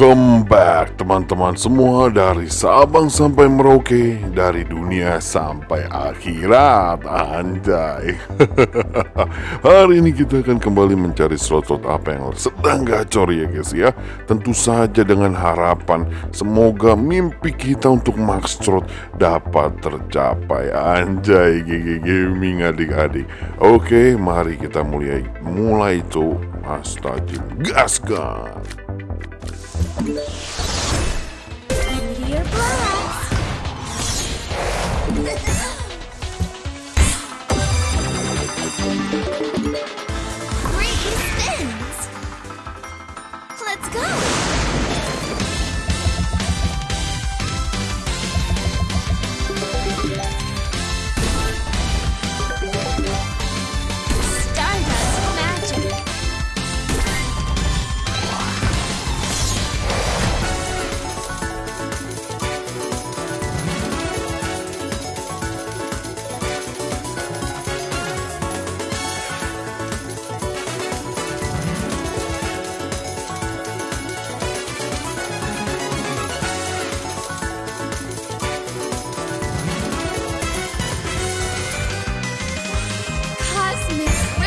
Welcome back teman-teman semua dari Sabang sampai Merauke Dari dunia sampai akhirat. Anjay. Hari ini kita akan kembali mencari slot-slot apa yang sedang gacor ya guys ya. Tentu saja dengan harapan Semoga mimpi kita untuk max slot dapat tercapai. Anjay GG Gaming adik-adik. Oke mari kita mulai Mulai tuh. Astagfirullah Gaskan Meteor blast!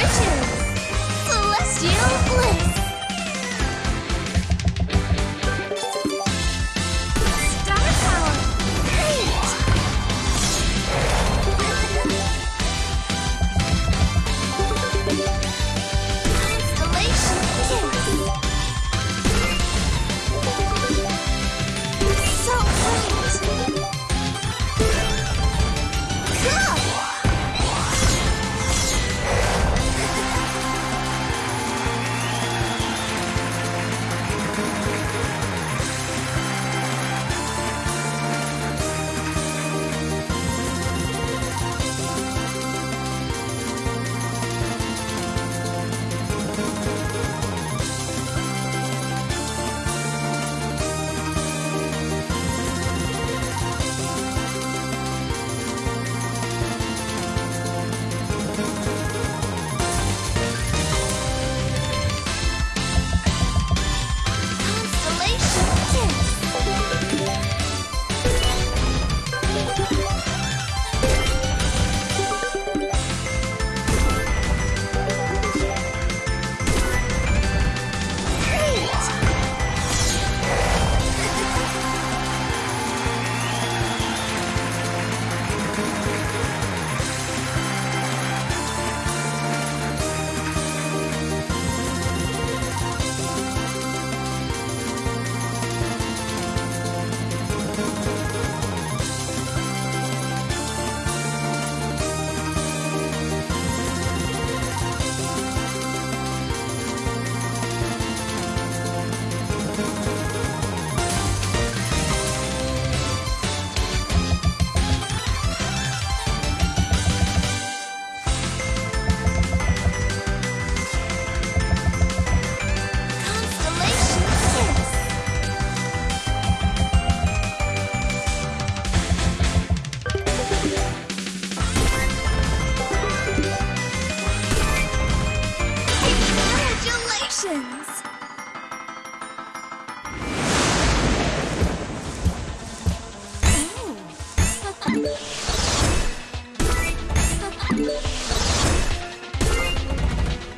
Mission.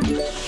you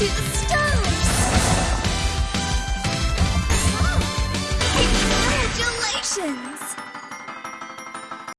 to the